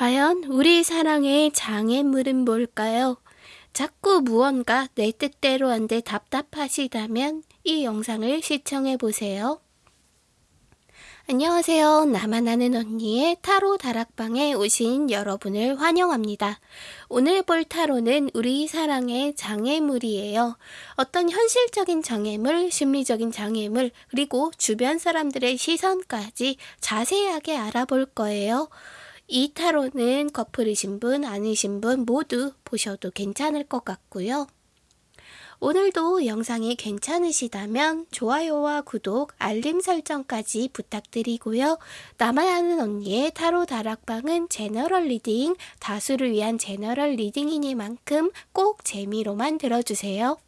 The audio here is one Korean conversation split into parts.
과연 우리 사랑의 장애물은 뭘까요? 자꾸 무언가 내 뜻대로 안돼 답답하시다면 이 영상을 시청해 보세요. 안녕하세요. 나만 아는 언니의 타로 다락방에 오신 여러분을 환영합니다. 오늘 볼 타로는 우리 사랑의 장애물이에요. 어떤 현실적인 장애물, 심리적인 장애물, 그리고 주변 사람들의 시선까지 자세하게 알아볼 거예요. 이 타로는 커플이신 분, 아니신 분 모두 보셔도 괜찮을 것 같고요. 오늘도 영상이 괜찮으시다면 좋아요와 구독, 알림 설정까지 부탁드리고요. 나만 아는 언니의 타로 다락방은 general reading, 다수를 위한 general reading이니만큼 꼭 재미로만 들어주세요.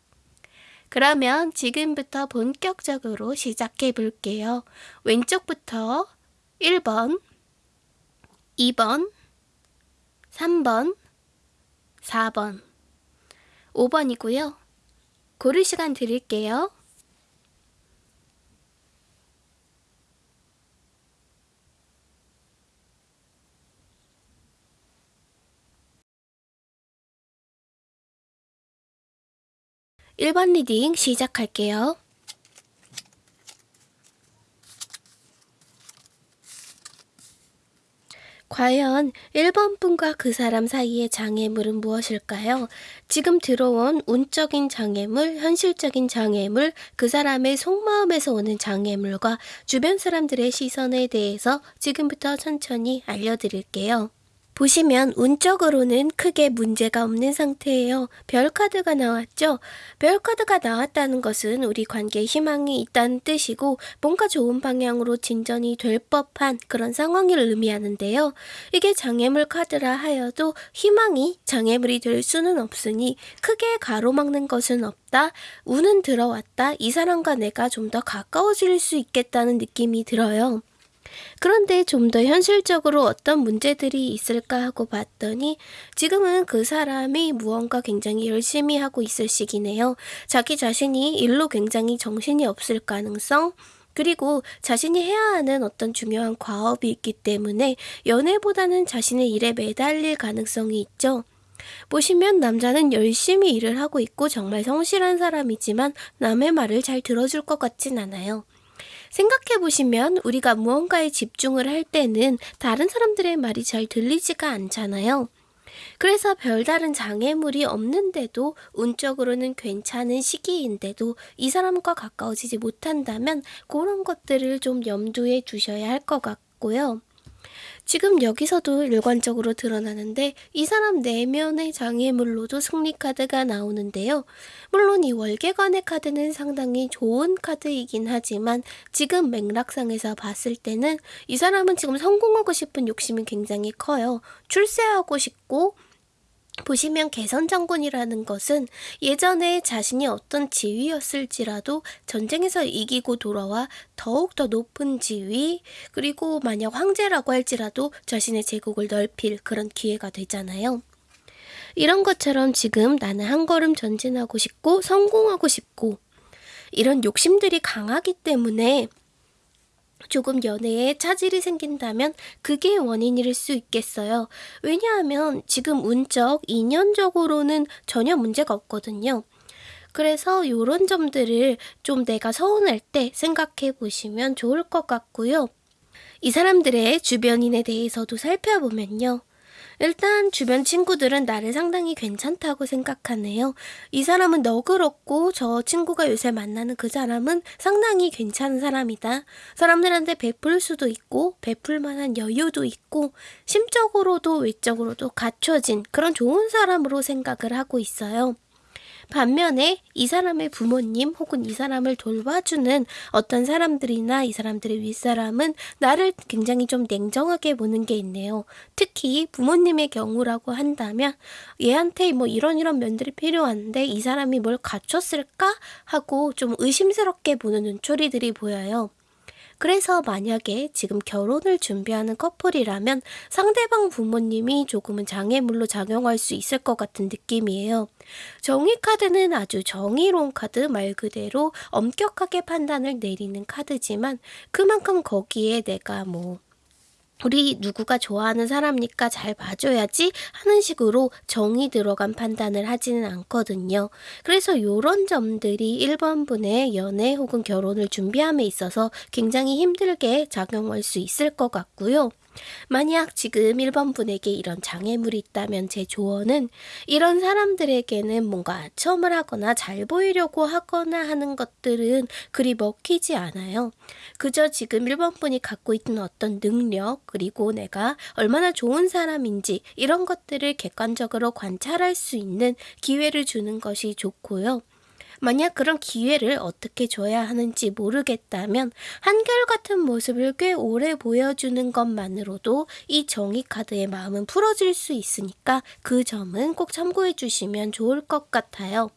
그러면 지금부터 본격적으로 시작해 볼게요. 왼쪽부터 1번, 2번, 3번, 4번, 5번이고요. 고를 시간 드릴게요. 일번 reading 시작할게요. 과연 1번 분과 그 사람 사이의 장애물은 무엇일까요? 지금 들어온 운적인 장애물, 현실적인 장애물, 그 사람의 속마음에서 오는 장애물과 주변 사람들의 시선에 대해서 지금부터 천천히 알려드릴게요. 보시면 운적으로는 크게 문제가 없는 상태예요. 별 카드가 나왔죠? 별 카드가 나왔다는 것은 우리 관계에 희망이 있다는 뜻이고 뭔가 좋은 방향으로 진전이 될 법한 그런 상황을 의미하는데요. 이게 장애물 카드라 하여도 희망이 장애물이 될 수는 없으니 크게 가로막는 것은 없다. 운은 들어왔다. 이 사람과 내가 좀 더 가까워질 수 있겠다는 느낌이 들어요. 그런데 좀 더 현실적으로 어떤 문제들이 있을까 하고 봤더니 지금은 그 사람이 무언가 굉장히 열심히 하고 있을 시기네요. 자기 자신이 일로 굉장히 정신이 없을 가능성, 그리고 자신이 해야 하는 어떤 중요한 과업이 있기 때문에 연애보다는 자신의 일에 매달릴 가능성이 있죠. 보시면 남자는 열심히 일을 하고 있고 정말 성실한 사람이지만 남의 말을 잘 들어줄 것 같진 않아요. 생각해 보시면 우리가 무언가에 집중을 할 때는 다른 사람들의 말이 잘 들리지가 않잖아요. 그래서 별다른 장애물이 없는데도 운적으로는 괜찮은 시기인데도 이 사람과 가까워지지 못한다면 그런 것들을 좀 염두에 두셔야 할 것 같고요. 지금 여기서도 일관적으로 드러나는데 이 사람 내면의 장애물로도 승리 카드가 나오는데요. 물론 이 월계관의 카드는 상당히 좋은 카드이긴 하지만 지금 맥락상에서 봤을 때는 이 사람은 지금 성공하고 싶은 욕심이 굉장히 커요. 출세하고 싶고 보시면 개선장군이라는 것은 예전에 자신이 어떤 지위였을지라도 전쟁에서 이기고 돌아와 더욱더 높은 지위 그리고 만약 황제라고 할지라도 자신의 제국을 넓힐 그런 기회가 되잖아요. 이런 것처럼 지금 나는 한 걸음 전진하고 싶고 성공하고 싶고 이런 욕심들이 강하기 때문에 조금 연애에 차질이 생긴다면 그게 원인일 수 있겠어요. 왜냐하면 지금 운적, 인연적으로는 전혀 문제가 없거든요. 그래서 이런 점들을 좀 내가 서운할 때 생각해 보시면 좋을 것 같고요. 이 사람들의 주변인에 대해서도 살펴보면요. 일단 주변 친구들은 나를 상당히 괜찮다고 생각하네요. 이 사람은 너그럽고 저 친구가 요새 만나는 그 사람은 상당히 괜찮은 사람이다. 사람들한테 베풀 수도 있고 베풀 만한 여유도 있고 심적으로도 외적으로도 갖춰진 그런 좋은 사람으로 생각을 하고 있어요. 반면에 이 사람의 부모님 혹은 이 사람을 돌봐주는 어떤 사람들이나 이 사람들의 윗사람은 나를 굉장히 좀 냉정하게 보는 게 있네요. 특히 부모님의 경우라고 한다면 얘한테 뭐 이런 이런 면들이 필요한데 이 사람이 뭘 갖췄을까 하고 좀 의심스럽게 보는 눈초리들이 보여요. 그래서 만약에 지금 결혼을 준비하는 커플이라면 상대방 부모님이 조금은 장애물로 작용할 수 있을 것 같은 느낌이에요. 정의 카드는 아주 정의로운 카드 말 그대로 엄격하게 판단을 내리는 카드지만 그만큼 거기에 내가 뭐 우리 누구가 좋아하는 사람니까 잘 봐줘야지 하는 식으로 정이 들어간 판단을 하지는 않거든요. 그래서 이런 점들이 1번분의 연애 혹은 결혼을 준비함에 있어서 굉장히 힘들게 작용할 수 있을 것 같고요. 만약 지금 1번 분에게 이런 장애물이 있다면 제 조언은 이런 사람들에게는 뭔가 처음을 하거나 잘 보이려고 하거나 하는 것들은 그리 먹히지 않아요. 그저 지금 1번 분이 갖고 있는 어떤 능력, 그리고 내가 얼마나 좋은 사람인지 이런 것들을 객관적으로 관찰할 수 있는 기회를 주는 것이 좋고요. 만약 그런 기회를 어떻게 줘야 하는지 모르겠다면 한결같은 모습을 꽤 오래 보여주는 것만으로도 이 정의 카드의 마음은 풀어질 수 있으니까 그 점은 꼭 참고해 주시면 좋을 것 같아요.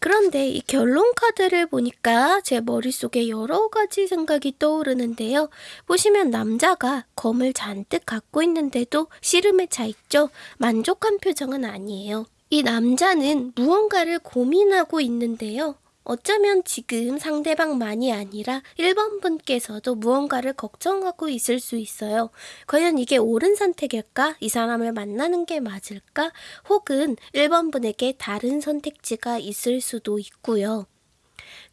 그런데 이 결론 카드를 보니까 제 머릿속에 여러 가지 생각이 떠오르는데요. 보시면 남자가 검을 잔뜩 갖고 있는데도 씨름에 차 있죠? 만족한 표정은 아니에요. 이 남자는 무언가를 고민하고 있는데요. 어쩌면 지금 상대방만이 아니라 1번 분께서도 무언가를 걱정하고 있을 수 있어요. 과연 이게 옳은 선택일까? 이 사람을 만나는 게 맞을까? 혹은 1번 분에게 다른 선택지가 있을 수도 있고요.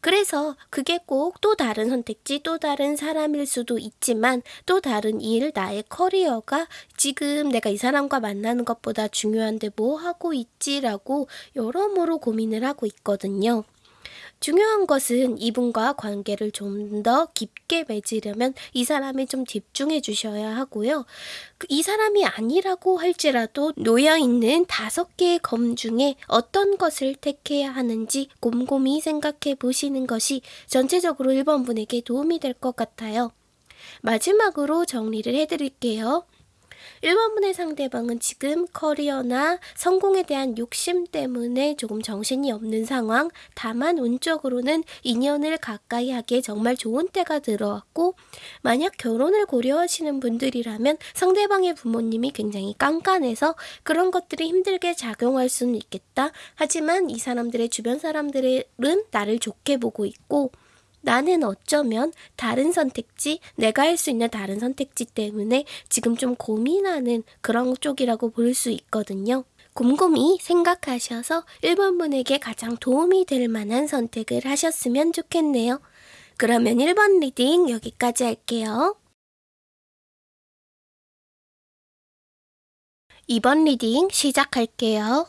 그래서 그게 꼭 또 다른 선택지, 또 다른 사람일 수도 있지만 또 다른 일, 나의 커리어가 지금 내가 이 사람과 만나는 것보다 중요한데 뭐 하고 있지라고 여러모로 고민을 하고 있거든요. 중요한 것은 이분과 관계를 좀 더 깊게 맺으려면 이 사람에 좀 집중해 주셔야 하고요. 그이 사람이 아니라고 할지라도 놓여 있는 다섯 개의 검 중에 어떤 것을 택해야 하는지 곰곰이 생각해 보시는 것이 전체적으로 1번 분에게 도움이 될 것 같아요. 마지막으로 정리를 해드릴게요. 1번분의 상대방은 지금 커리어나 성공에 대한 욕심 때문에 조금 정신이 없는 상황, 다만 운적으로는 인연을 가까이 하기에 정말 좋은 때가 들어왔고, 만약 결혼을 고려하시는 분들이라면 상대방의 부모님이 굉장히 깐깐해서 그런 것들이 힘들게 작용할 수는 있겠다. 하지만 이 사람들의 주변 사람들은 나를 좋게 보고 있고, 나는 어쩌면 다른 선택지, 내가 할 수 있는 다른 선택지 때문에 지금 좀 고민하는 그런 쪽이라고 볼 수 있거든요. 곰곰이 생각하셔서 1번 분에게 가장 도움이 될 만한 선택을 하셨으면 좋겠네요. 그러면 1번 reading 여기까지 할게요. 2번 reading 시작할게요.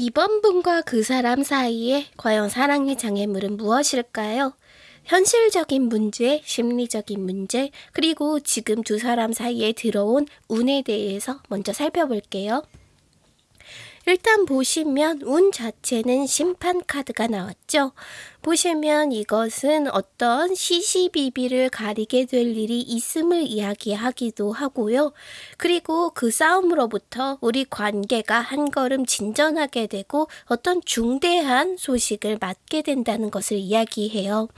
이번 분과 그 사람 사이에 과연 사랑의 장애물은 무엇일까요? 현실적인 문제, 심리적인 문제, 그리고 지금 두 사람 사이에 들어온 운에 대해서 먼저 살펴볼게요. 일단 보시면 운 자체는 심판 카드가 나왔죠. 보시면 이것은 어떤 시시비비를 가리게 될 일이 있음을 이야기하기도 하고요. 그리고 그 싸움으로부터 우리 관계가 한 걸음 진전하게 되고 어떤 중대한 소식을 맞게 된다는 것을 이야기해요.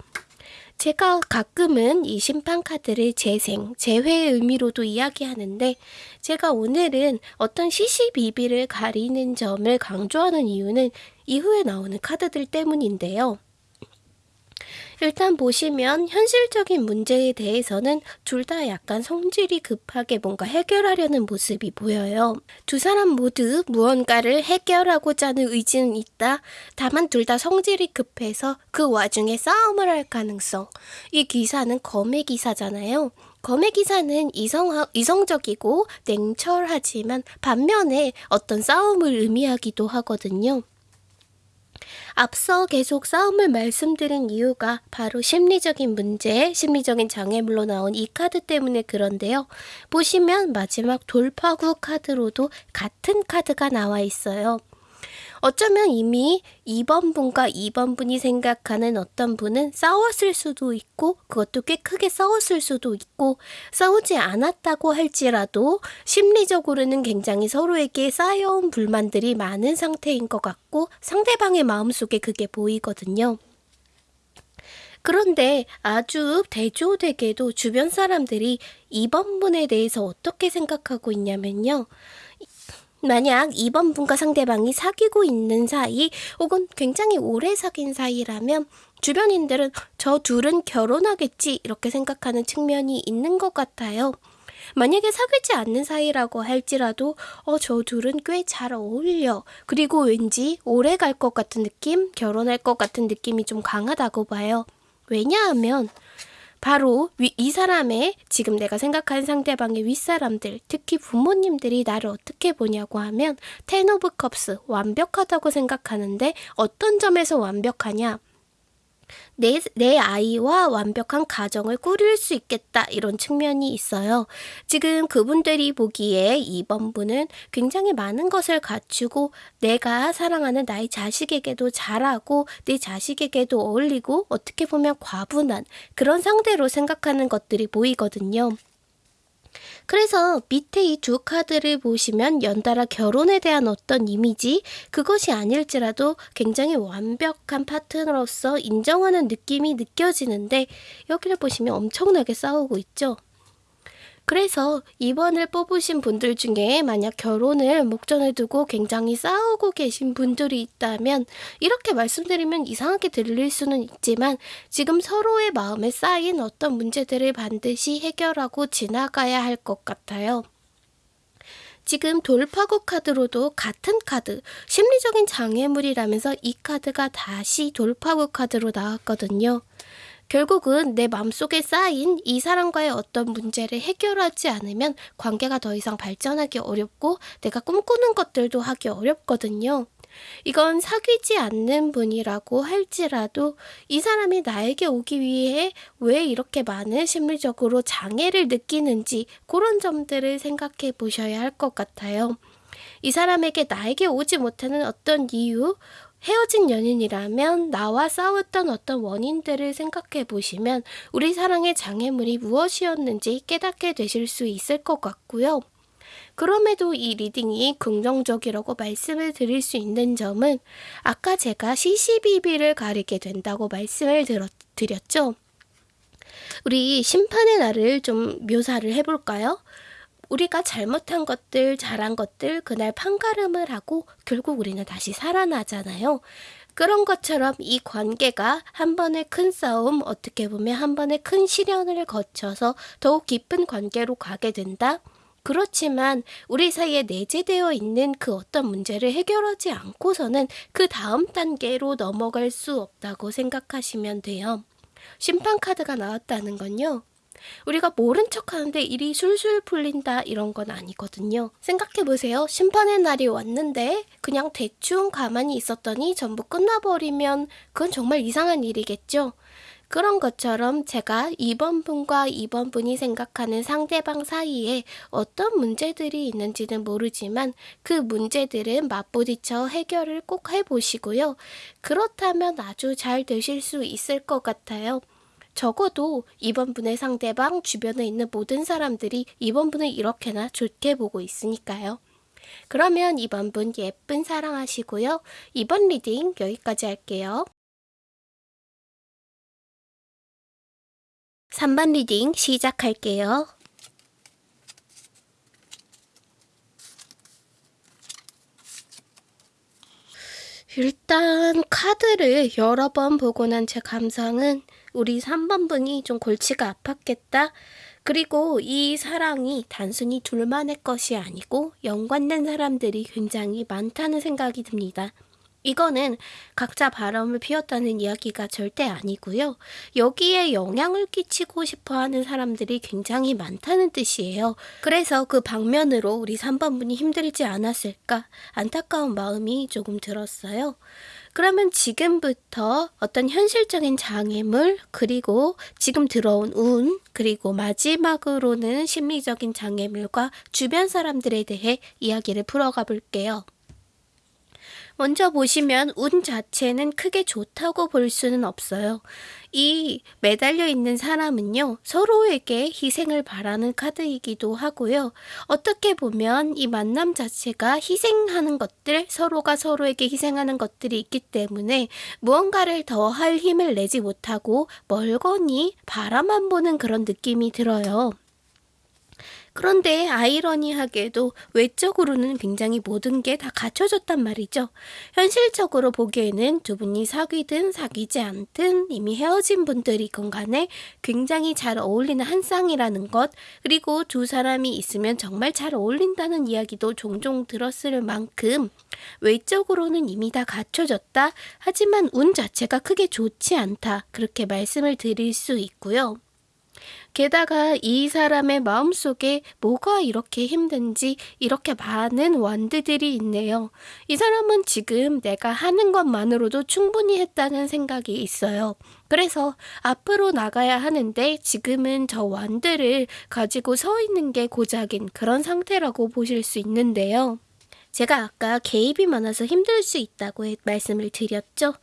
제가 가끔은 이 심판 카드를 재생, 재회의 의미로도 이야기하는데 제가 오늘은 어떤 시시비비를 가리는 점을 강조하는 이유는 이후에 나오는 카드들 때문인데요. 일단 보시면 현실적인 문제에 대해서는 둘 다 약간 성질이 급하게 뭔가 해결하려는 모습이 보여요. 두 사람 모두 무언가를 해결하고자 하는 의지는 있다. 다만 둘 다 성질이 급해서 그 와중에 싸움을 할 가능성. 이 기사는 검의 기사잖아요. 검의 기사는 이성, 이성적이고 냉철하지만 반면에 어떤 싸움을 의미하기도 하거든요. 앞서 계속 싸움을 말씀드린 이유가 바로 심리적인 문제, 심리적인 장애물로 나온 이 카드 때문에 그런데요. 보시면 마지막 돌파구 카드로도 같은 카드가 나와 있어요. 어쩌면 이미 2번 분과 2번 분이 생각하는 어떤 분은 싸웠을 수도 있고 그것도 꽤 크게 싸웠을 수도 있고 싸우지 않았다고 할지라도 심리적으로는 굉장히 서로에게 쌓여온 불만들이 많은 상태인 것 같고 상대방의 마음속에 그게 보이거든요. 그런데 아주 대조되게도 주변 사람들이 2번 분에 대해서 어떻게 생각하고 있냐면요. 만약 2번 분과 상대방이 사귀고 있는 사이 혹은 굉장히 오래 사귄 사이라면 주변인들은 저 둘은 결혼하겠지 이렇게 생각하는 측면이 있는 것 같아요. 만약에 사귀지 않는 사이라고 할지라도 어, 저 둘은 꽤 잘 어울려. 그리고 왠지 오래 갈 것 같은 느낌, 결혼할 것 같은 느낌이 좀 강하다고 봐요. 왜냐하면 바로 위, 이 사람의 지금 내가 생각하는 상대방의 윗사람들, 특히 부모님들이 나를 어떻게 보냐고 하면 Ten of Cups 완벽하다고 생각하는데 어떤 점에서 완벽하냐? 내, 내 아이와 완벽한 가정을 꾸릴 수 있겠다 이런 측면이 있어요. 지금 그분들이 보기에 이번 분은 굉장히 많은 것을 갖추고 내가 사랑하는 나의 자식에게도 잘하고 내 자식에게도 어울리고 어떻게 보면 과분한 그런 상대로 생각하는 것들이 보이거든요. 그래서 밑에 이 두 카드를 보시면 연달아 결혼에 대한 어떤 이미지, 그것이 아닐지라도 굉장히 완벽한 파트너로서 인정하는 느낌이 느껴지는데 여기를 보시면 엄청나게 싸우고 있죠. 그래서 2번을 뽑으신 분들 중에 만약 결혼을 목전에 두고 굉장히 싸우고 계신 분들이 있다면 이렇게 말씀드리면 이상하게 들릴 수는 있지만 지금 서로의 마음에 쌓인 어떤 문제들을 반드시 해결하고 지나가야 할 것 같아요. 지금 돌파구 카드로도 같은 카드, 심리적인 장애물이라면서 이 카드가 다시 돌파구 카드로 나왔거든요. 결국은 내 마음속에 쌓인 이 사람과의 어떤 문제를 해결하지 않으면 관계가 더 이상 발전하기 어렵고 내가 꿈꾸는 것들도 하기 어렵거든요. 이건 사귀지 않는 분이라고 할지라도 이 사람이 나에게 오기 위해 왜 이렇게 많은 심리적으로 장애를 느끼는지 그런 점들을 생각해 보셔야 할 것 같아요. 이 사람에게 나에게 오지 못하는 어떤 이유, 헤어진 연인이라면 나와 싸웠던 어떤 원인들을 생각해 보시면 우리 사랑의 장애물이 무엇이었는지 깨닫게 되실 수 있을 것 같고요. 그럼에도 이 reading이 긍정적이라고 말씀을 드릴 수 있는 점은 아까 제가 시시비비를 가리게 된다고 말씀을 드렸죠. 우리 심판의 날을 좀 묘사를 해볼까요? 우리가 잘못한 것들, 잘한 것들, 그날 판가름을 하고 결국 우리는 다시 살아나잖아요. 그런 것처럼 이 관계가 한 번의 큰 싸움, 어떻게 보면 한 번의 큰 시련을 거쳐서 더욱 깊은 관계로 가게 된다. 그렇지만 우리 사이에 내재되어 있는 그 어떤 문제를 해결하지 않고서는 그 다음 단계로 넘어갈 수 없다고 생각하시면 돼요. 심판 카드가 나왔다는 건요. 우리가 모른 척 하는데 일이 술술 풀린다 이런 건 아니거든요. 생각해 보세요. 심판의 날이 왔는데 그냥 대충 가만히 있었더니 전부 끝나버리면 그건 정말 이상한 일이겠죠. 그런 것처럼 제가 2번 분과 2번 분이 생각하는 상대방 사이에 어떤 문제들이 있는지는 모르지만 그 문제들은 맞부딪혀 해결을 꼭 해보시고요. 그렇다면 아주 잘 되실 수 있을 것 같아요. 적어도 이번 분의 상대방 주변에 있는 모든 사람들이 이번 분을 이렇게나 좋게 보고 있으니까요. 그러면 이번 분 예쁜 사랑하시고요. 이번 reading 여기까지 할게요. 3번 reading 시작할게요. 일단 카드를 여러 번 보고 난 제 감상은 우리 3번 분이 좀 골치가 아팠겠다. 그리고 이 사랑이 단순히 둘만의 것이 아니고 연관된 사람들이 굉장히 많다는 생각이 듭니다. 이거는 각자 바람을 피웠다는 이야기가 절대 아니고요. 여기에 영향을 끼치고 싶어 하는 사람들이 굉장히 많다는 뜻이에요. 그래서 그 방면으로 우리 3번분이 힘들지 않았을까 안타까운 마음이 조금 들었어요. 그러면 지금부터 어떤 현실적인 장애물, 그리고 지금 들어온 운, 그리고 마지막으로는 심리적인 장애물과 주변 사람들에 대해 이야기를 풀어가 볼게요. 먼저 보시면 운 자체는 크게 좋다고 볼 수는 없어요. 이 매달려 있는 사람은요, 서로에게 희생을 바라는 카드이기도 하고요. 어떻게 보면 이 만남 자체가 희생하는 것들, 서로가 서로에게 희생하는 것들이 있기 때문에 무언가를 더 할 힘을 내지 못하고 멀거니 바라만 보는 그런 느낌이 들어요. 그런데 아이러니하게도 외적으로는 굉장히 모든 게 다 갖춰졌단 말이죠. 현실적으로 보기에는 두 분이 사귀든 사귀지 않든 이미 헤어진 분들이건 간에 굉장히 잘 어울리는 한 쌍이라는 것, 그리고 두 사람이 있으면 정말 잘 어울린다는 이야기도 종종 들었을 만큼 외적으로는 이미 다 갖춰졌다. 하지만 운 자체가 크게 좋지 않다. 그렇게 말씀을 드릴 수 있고요. 게다가 이 사람의 마음속에 뭐가 이렇게 힘든지 이렇게 많은 완드들이 있네요. 이 사람은 지금 내가 하는 것만으로도 충분히 했다는 생각이 있어요. 그래서 앞으로 나가야 하는데 지금은 저 wand를 가지고 서 있는 게 고작인 그런 상태라고 보실 수 있는데요. 제가 아까 개입이 많아서 힘들 수 있다고 말씀을 드렸죠.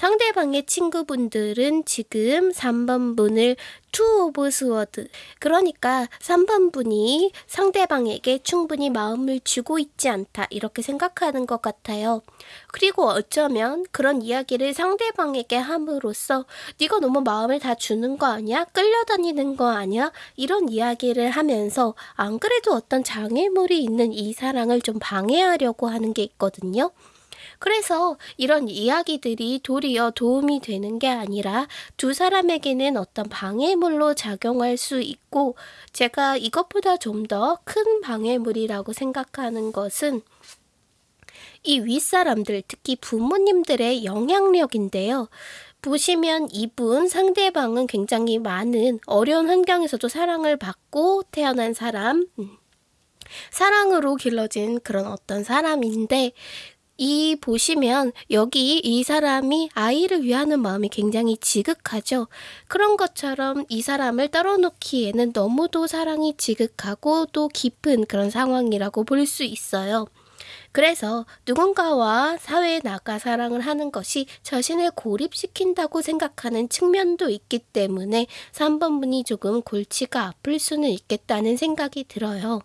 상대방의 친구분들은 지금 3번 분을 Two of Sword 그러니까 3번 분이 상대방에게 충분히 마음을 주고 있지 않다 이렇게 생각하는 것 같아요. 그리고 어쩌면 그런 이야기를 상대방에게 함으로써 네가 너무 마음을 다 주는 거 아니야? 끌려다니는 거 아니야? 이런 이야기를 하면서 안 그래도 어떤 장애물이 있는 이 사랑을 좀 방해하려고 하는 게 있거든요. 그래서 이런 이야기들이 도리어 도움이 되는 게 아니라 두 사람에게는 어떤 방해물로 작용할 수 있고 제가 이것보다 좀 더 큰 방해물이라고 생각하는 것은 이 윗사람들, 특히 부모님들의 영향력인데요. 보시면 이분 상대방은 굉장히 많은 어려운 환경에서도 사랑을 받고 태어난 사람, 음, 사랑으로 길러진 그런 어떤 사람인데 이 보시면 여기 이 사람이 아이를 위하는 마음이 굉장히 지극하죠. 그런 것처럼 이 사람을 떨어놓기에는 너무도 사랑이 지극하고 또 깊은 그런 상황이라고 볼 수 있어요. 그래서 누군가와 사회에 나가 사랑을 하는 것이 자신을 고립시킨다고 생각하는 측면도 있기 때문에 3번 분이 조금 골치가 아플 수는 있겠다는 생각이 들어요.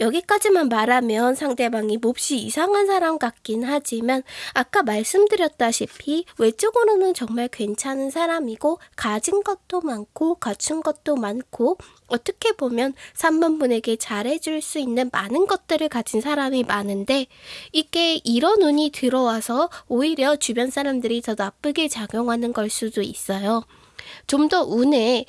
여기까지만 말하면 상대방이 몹시 이상한 사람 같긴 하지만 아까 말씀드렸다시피 외적으로는 정말 괜찮은 사람이고 가진 것도 많고 갖춘 것도 많고 어떻게 보면 3번 분에게 잘해줄 수 있는 많은 것들을 가진 사람이 많은데 이게 이런 운이 들어와서 오히려 주변 사람들이 더 나쁘게 작용하는 걸 수도 있어요. 좀 더 운에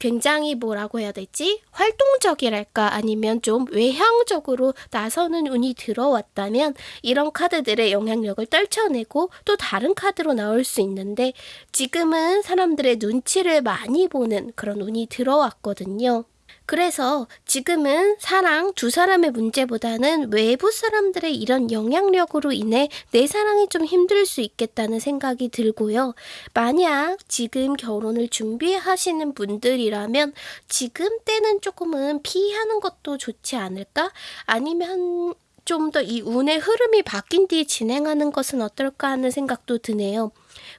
굉장히 뭐라고 해야 되지? 활동적이랄까 아니면 좀 외향적으로 나서는 운이 들어왔다면 이런 카드들의 영향력을 떨쳐내고 또 다른 카드로 나올 수 있는데 지금은 사람들의 눈치를 많이 보는 그런 운이 들어왔거든요. 그래서 지금은 사랑 두 사람의 문제보다는 외부 사람들의 이런 영향력으로 인해 내 사랑이 좀 힘들 수 있겠다는 생각이 들고요. 만약 지금 결혼을 준비하시는 분들이라면 지금 때는 조금은 피하는 것도 좋지 않을까? 아니면 좀 더 이 운의 흐름이 바뀐 뒤에 진행하는 것은 어떨까 하는 생각도 드네요.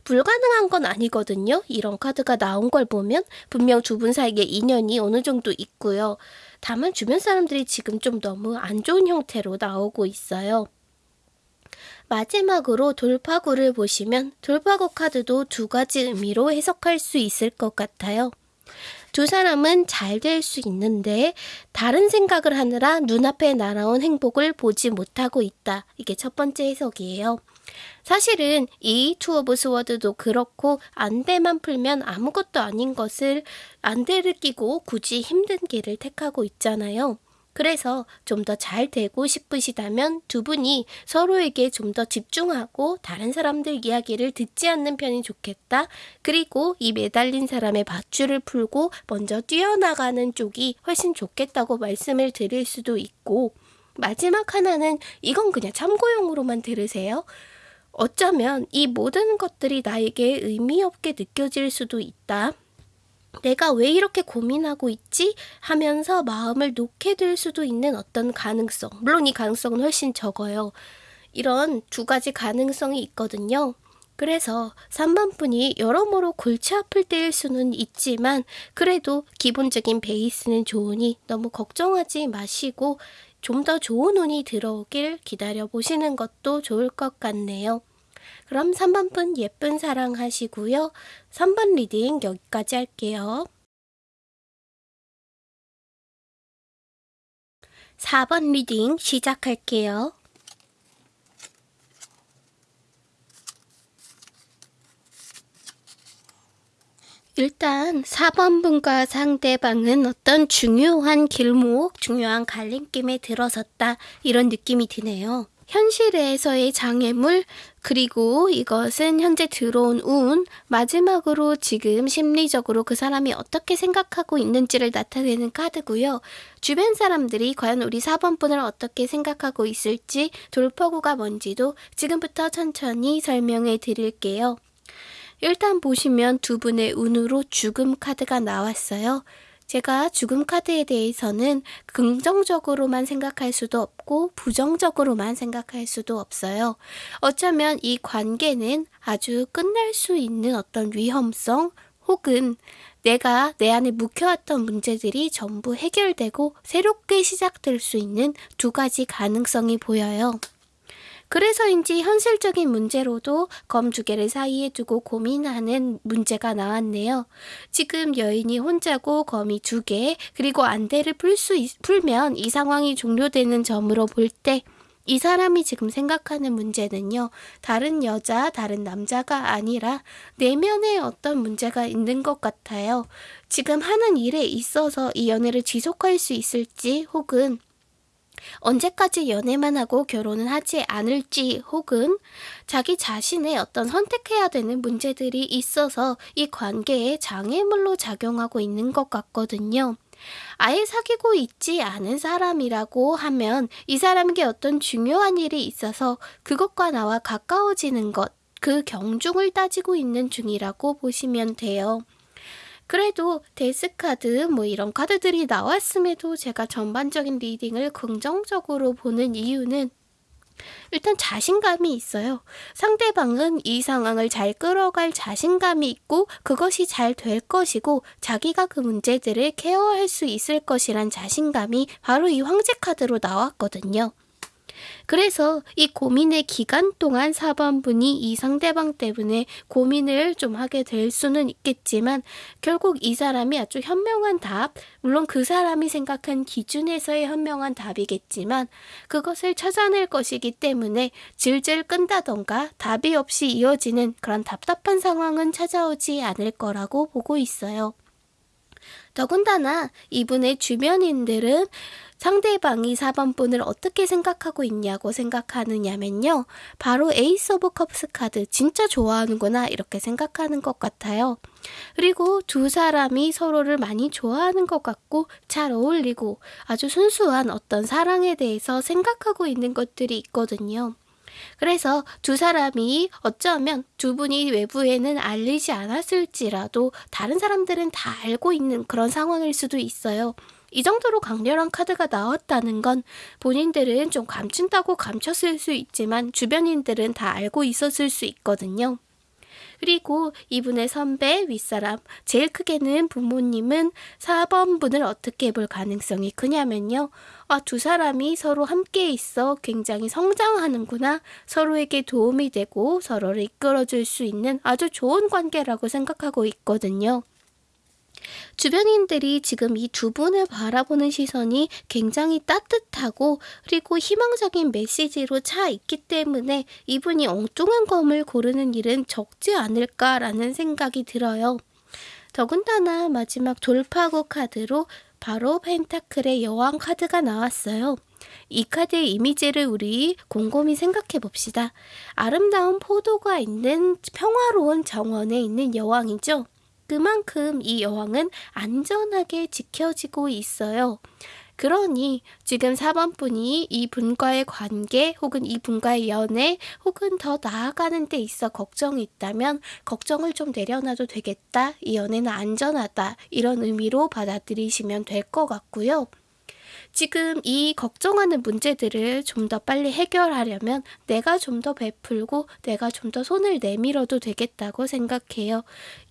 불가능한 건 아니거든요. 이런 카드가 나온 걸 보면 분명 두 분 사이에 인연이 어느 정도 있고요. 다만 주변 사람들이 지금 좀 너무 안 좋은 형태로 나오고 있어요. 마지막으로 돌파구를 보시면 돌파구 카드도 두 가지 의미로 해석할 수 있을 것 같아요. 두 사람은 잘 될 수 있는데 다른 생각을 하느라 눈앞에 날아온 행복을 보지 못하고 있다. 이게 첫 번째 해석이에요. 사실은 이 Two of Sword도 그렇고 안대만 풀면 아무것도 아닌 것을 안대를 끼고 굳이 힘든 길을 택하고 있잖아요. 그래서 좀 더 잘 되고 싶으시다면 두 분이 서로에게 좀 더 집중하고 다른 사람들 이야기를 듣지 않는 편이 좋겠다. 그리고 이 매달린 사람의 밧줄을 풀고 먼저 뛰어나가는 쪽이 훨씬 좋겠다고 말씀을 드릴 수도 있고 마지막 하나는 이건 그냥 참고용으로만 들으세요. 어쩌면 이 모든 것들이 나에게 의미 없게 느껴질 수도 있다. 내가 왜 이렇게 고민하고 있지? 하면서 마음을 놓게 될 수도 있는 어떤 가능성. 물론 이 가능성은 훨씬 적어요. 이런 두 가지 가능성이 있거든요. 그래서 3번 분이 여러모로 골치 아플 때일 수는 있지만 그래도 기본적인 베이스는 좋으니 너무 걱정하지 마시고 좀 더 좋은 운이 들어오길 기다려 보시는 것도 좋을 것 같네요. 그럼 3번 분 예쁜 사랑 하시고요. 3번 reading 여기까지 할게요. 4번 reading 시작할게요. 일단 4번 분과 상대방은 어떤 중요한 길목, 중요한 갈림길에 들어섰다 이런 느낌이 드네요. 현실에서의 장애물, 그리고 이것은 현재 들어온 운, 마지막으로 지금 심리적으로 그 사람이 어떻게 생각하고 있는지를 나타내는 카드고요. 주변 사람들이 과연 우리 4번 분을 어떻게 생각하고 있을지 돌파구가 뭔지도 지금부터 천천히 설명해 드릴게요. 일단 보시면 두 분의 운으로 죽음 카드가 나왔어요. 제가 죽음 카드에 대해서는 긍정적으로만 생각할 수도 없고 부정적으로만 생각할 수도 없어요. 어쩌면 이 관계는 아주 끝날 수 있는 어떤 위험성 혹은 내가 내 안에 묵혀왔던 문제들이 전부 해결되고 새롭게 시작될 수 있는 두 가지 가능성이 보여요. 그래서인지 현실적인 문제로도 검 두 개를 사이에 두고 고민하는 문제가 나왔네요. 지금 여인이 혼자고 검이 두 개, 그리고 안대를 풀 수, 풀면 이 상황이 종료되는 점으로 볼 때, 이 사람이 지금 생각하는 문제는요, 다른 여자, 다른 남자가 아니라 내면에 어떤 문제가 있는 것 같아요. 지금 하는 일에 있어서 이 연애를 지속할 수 있을지, 혹은 언제까지 연애만 하고 결혼은 하지 않을지 혹은 자기 자신의 어떤 선택해야 되는 문제들이 있어서 이 관계에 장애물로 작용하고 있는 것 같거든요. 아예 사귀고 있지 않은 사람이라고 하면 이 사람에게 어떤 중요한 일이 있어서 그것과 나와 가까워지는 것, 그 경중을 따지고 있는 중이라고 보시면 돼요. 그래도 데스카드 뭐 이런 카드들이 나왔음에도 제가 전반적인 리딩을 긍정적으로 보는 이유는 일단 자신감이 있어요. 상대방은 이 상황을 잘 끌어갈 자신감이 있고 그것이 잘 될 것이고 자기가 그 문제들을 케어할 수 있을 것이란 자신감이 바로 이 황제 카드로 나왔거든요. 그래서 이 고민의 기간 동안 4번분이 이 상대방 때문에 고민을 좀 하게 될 수는 있겠지만 결국 이 사람이 아주 현명한 답, 물론 그 사람이 생각한 기준에서의 현명한 답이겠지만 그것을 찾아낼 것이기 때문에 질질 끈다던가 답이 없이 이어지는 그런 답답한 상황은 찾아오지 않을 거라고 보고 있어요. 더군다나 이분의 주변인들은 상대방이 4번 분을 어떻게 생각하고 있냐고 생각하느냐면요. 바로 Ace of Cups 카드 진짜 좋아하는구나 이렇게 생각하는 것 같아요. 그리고 두 사람이 서로를 많이 좋아하는 것 같고 잘 어울리고 아주 순수한 어떤 사랑에 대해서 생각하고 있는 것들이 있거든요. 그래서 두 사람이 어쩌면 두 분이 외부에는 알리지 않았을지라도 다른 사람들은 다 알고 있는 그런 상황일 수도 있어요. 이 정도로 강렬한 카드가 나왔다는 건 본인들은 좀 감춘다고 감췄을 수 있지만 주변인들은 다 알고 있었을 수 있거든요. 그리고 이분의 선배, 윗사람, 제일 크게는 부모님은 4번 분을 어떻게 볼 가능성이 크냐면요. 아, 두 사람이 서로 함께 있어 굉장히 성장하는구나. 서로에게 도움이 되고 서로를 이끌어줄 수 있는 아주 좋은 관계라고 생각하고 있거든요. 주변인들이 지금 이 두 분을 바라보는 시선이 굉장히 따뜻하고 그리고 희망적인 메시지로 차 있기 때문에 이분이 엉뚱한 검을 고르는 일은 적지 않을까라는 생각이 들어요. 더군다나 마지막 돌파구 카드로 바로 펜타클의 여왕 카드가 나왔어요. 이 카드의 이미지를 우리 곰곰이 생각해 봅시다. 아름다운 포도가 있는 평화로운 정원에 있는 여왕이죠. 그만큼 이 여왕은 안전하게 지켜지고 있어요. 그러니 지금 4번 분이 이 분과의 관계 혹은 이 분과의 연애 혹은 더 나아가는 데 있어 걱정이 있다면 걱정을 좀 내려놔도 되겠다. 이 연애는 안전하다. 이런 의미로 받아들이시면 될 것 같고요. 지금 이 걱정하는 문제들을 좀 더 빨리 해결하려면 내가 좀 더 베풀고 내가 좀 더 손을 내밀어도 되겠다고 생각해요.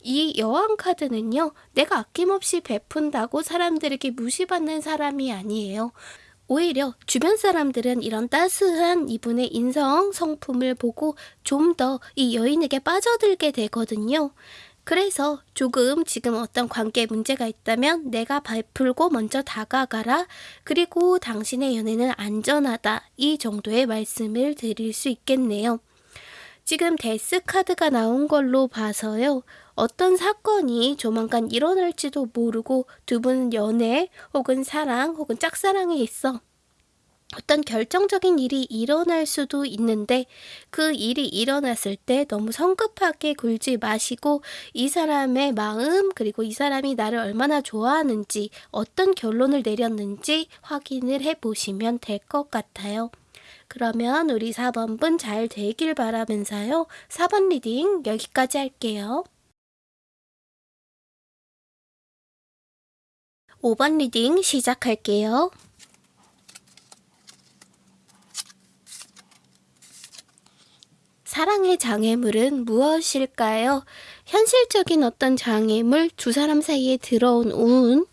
이 여왕 카드는요, 내가 아낌없이 베푼다고 사람들에게 무시받는 사람이 아니에요. 오히려 주변 사람들은 이런 따스한 이분의 인성, 성품을 보고 좀 더 이 여인에게 빠져들게 되거든요. 그래서 조금 지금 어떤 관계에 문제가 있다면 내가 베풀고 먼저 다가가라. 그리고 당신의 연애는 안전하다. 이 정도의 말씀을 드릴 수 있겠네요. 지금 데스 카드가 나온 걸로 봐서요. 어떤 사건이 조만간 일어날지도 모르고 두 분은 연애 혹은 사랑 혹은 짝사랑에 있어 어떤 결정적인 일이 일어날 수도 있는데 그 일이 일어났을 때 너무 성급하게 굴지 마시고 이 사람의 마음 그리고 이 사람이 나를 얼마나 좋아하는지 어떤 결론을 내렸는지 확인을 해 보시면 될 것 같아요. 그러면 우리 4번 분 잘 되길 바라면서요. 4번 reading 여기까지 할게요. 5번 reading 시작할게요. 사랑의 장애물은 무엇일까요? 현실적인 어떤 장애물, 두 사람 사이에 들어온 운,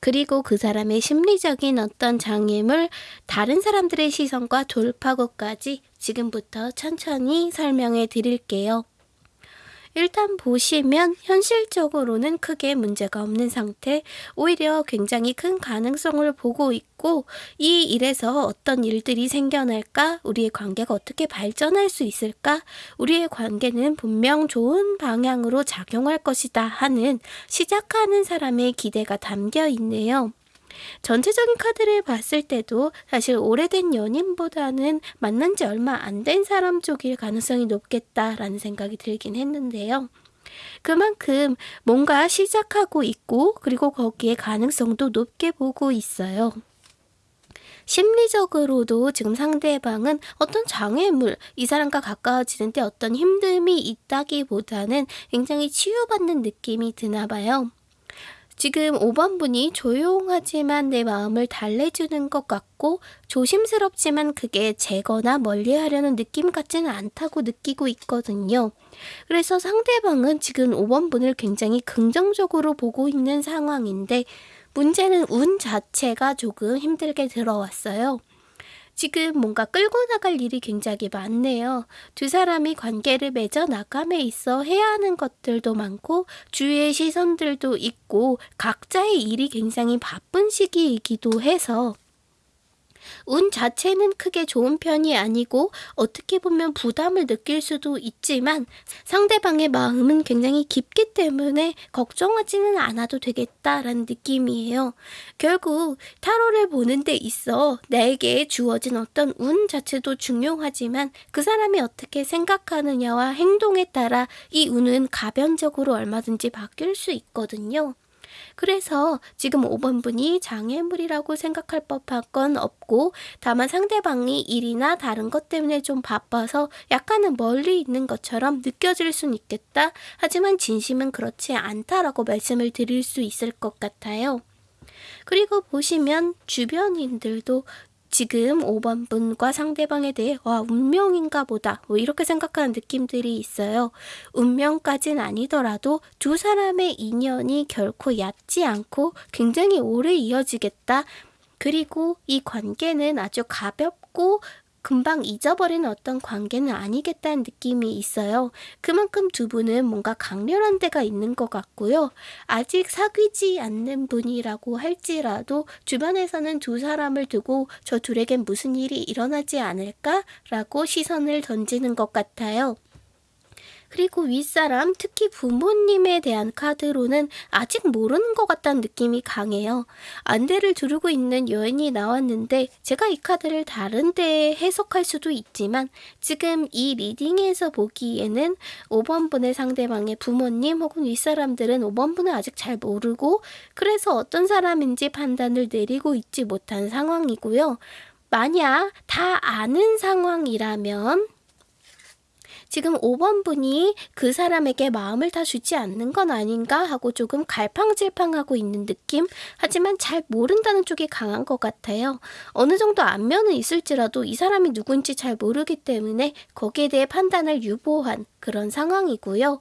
그리고 그 사람의 심리적인 어떤 장애물, 다른 사람들의 시선과 돌파구까지 지금부터 천천히 설명해 드릴게요. 일단 보시면 현실적으로는 크게 문제가 없는 상태, 오히려 굉장히 큰 가능성을 보고 있고 이 일에서 어떤 일들이 생겨날까? 우리의 관계가 어떻게 발전할 수 있을까? 우리의 관계는 분명 좋은 방향으로 작용할 것이다 하는 시작하는 사람의 기대가 담겨 있네요. 전체적인 카드를 봤을 때도 사실 오래된 연인보다는 만난 지 얼마 안 된 사람 쪽일 가능성이 높겠다라는 생각이 들긴 했는데요. 그만큼 뭔가 시작하고 있고 그리고 거기에 가능성도 높게 보고 있어요. 심리적으로도 지금 상대방은 어떤 장애물, 이 사람과 가까워지는데 어떤 힘듦이 있다기보다는 굉장히 치유받는 느낌이 드나 봐요. 지금 5번 분이 조용하지만 내 마음을 달래주는 것 같고 조심스럽지만 그게 제거나 멀리 하려는 느낌 같지는 않다고 느끼고 있거든요. 그래서 상대방은 지금 5번 분을 굉장히 긍정적으로 보고 있는 상황인데 문제는 운 자체가 조금 힘들게 들어왔어요. 지금 뭔가 끌고 나갈 일이 굉장히 많네요. 두 사람이 관계를 맺어 나감에 있어 해야 하는 것들도 많고 주위의 시선들도 있고 각자의 일이 굉장히 바쁜 시기이기도 해서 운 자체는 크게 좋은 편이 아니고 어떻게 보면 부담을 느낄 수도 있지만 상대방의 마음은 굉장히 깊기 때문에 걱정하지는 않아도 되겠다라는 느낌이에요. 결국 타로를 보는 데 있어 나에게 주어진 어떤 운 자체도 중요하지만 그 사람이 어떻게 생각하느냐와 행동에 따라 이 운은 가변적으로 얼마든지 바뀔 수 있거든요. 그래서 지금 5번 분이 장애물이라고 생각할 법한 건 없고 다만 상대방이 일이나 다른 것 때문에 좀 바빠서 약간은 멀리 있는 것처럼 느껴질 순 있겠다. 하지만 진심은 그렇지 않다라고 말씀을 드릴 수 있을 것 같아요. 그리고 보시면 주변인들도 지금 5번 분과 상대방에 대해 와 운명인가 보다 뭐 이렇게 생각하는 느낌들이 있어요. 운명까진 아니더라도 두 사람의 인연이 결코 얕지 않고 굉장히 오래 이어지겠다. 그리고 이 관계는 아주 가볍고 금방 잊어버리는 어떤 관계는 아니겠다는 느낌이 있어요. 그만큼 두 분은 뭔가 강렬한 데가 있는 것 같고요. 아직 사귀지 않는 분이라고 할지라도 주변에서는 두 사람을 두고 저 둘에겐 무슨 일이 일어나지 않을까라고 시선을 던지는 것 같아요. 그리고 윗사람, 특히 부모님에 대한 카드로는 아직 모르는 것 같다는 느낌이 강해요. 안대를 두르고 있는 여인이 나왔는데 제가 이 카드를 다른 데에 해석할 수도 있지만 지금 이 리딩에서 보기에는 5번 분의 상대방의 부모님 혹은 윗사람들은 5번 분을 아직 잘 모르고 그래서 어떤 사람인지 판단을 내리고 있지 못한 상황이고요. 만약 다 아는 상황이라면 지금 5번 분이 그 사람에게 마음을 다 주지 않는 건 아닌가 하고 조금 갈팡질팡하고 있는 느낌? 하지만 잘 모른다는 쪽이 강한 것 같아요. 어느 정도 안면은 있을지라도 이 사람이 누군지 잘 모르기 때문에 거기에 대해 판단을 유보한 그런 상황이고요.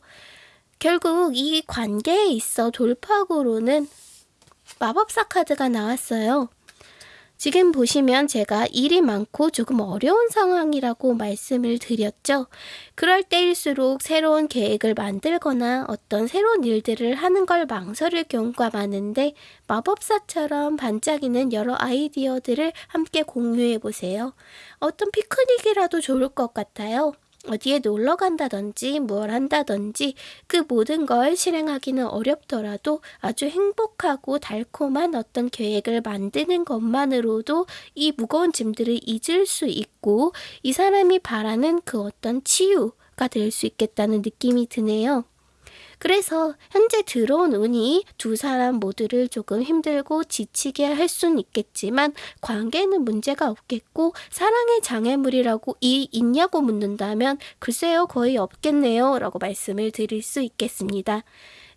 결국 이 관계에 있어 돌파구로는 마법사 카드가 나왔어요. 지금 보시면 제가 일이 많고 조금 어려운 상황이라고 말씀을 드렸죠. 그럴 때일수록 새로운 계획을 만들거나 어떤 새로운 일들을 하는 걸 망설일 경우가 많은데 마법사처럼 반짝이는 여러 아이디어들을 함께 공유해 보세요. 어떤 피크닉이라도 좋을 것 같아요. 어디에 놀러 간다든지 뭘 한다든지 그 모든 걸 실행하기는 어렵더라도 아주 행복하고 달콤한 어떤 계획을 만드는 것만으로도 이 무거운 짐들을 잊을 수 있고 이 사람이 바라는 그 어떤 치유 가 될 수 있겠다는 느낌이 드네요. 그래서 현재 들어온 운이 두 사람 모두를 조금 힘들고 지치게 할 수는 있겠지만 관계는 문제가 없겠고 사랑의 장애물이라고 이 있냐고 묻는다면 글쎄요 거의 없겠네요 라고 말씀을 드릴 수 있겠습니다.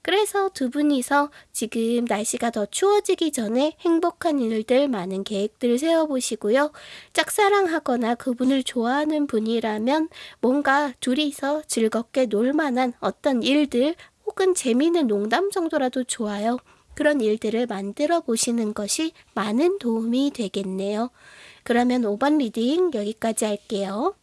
그래서 두 분이서 지금 날씨가 더 추워지기 전에 행복한 일들 많은 계획들을 세워보시고요. 짝사랑하거나 그분을 좋아하는 분이라면 뭔가 둘이서 즐겁게 놀만한 어떤 일들 혹은 재미있는 농담 정도라도 좋아요. 그런 일들을 만들어 보시는 것이 많은 도움이 되겠네요. 그러면 5번 reading 여기까지 할게요.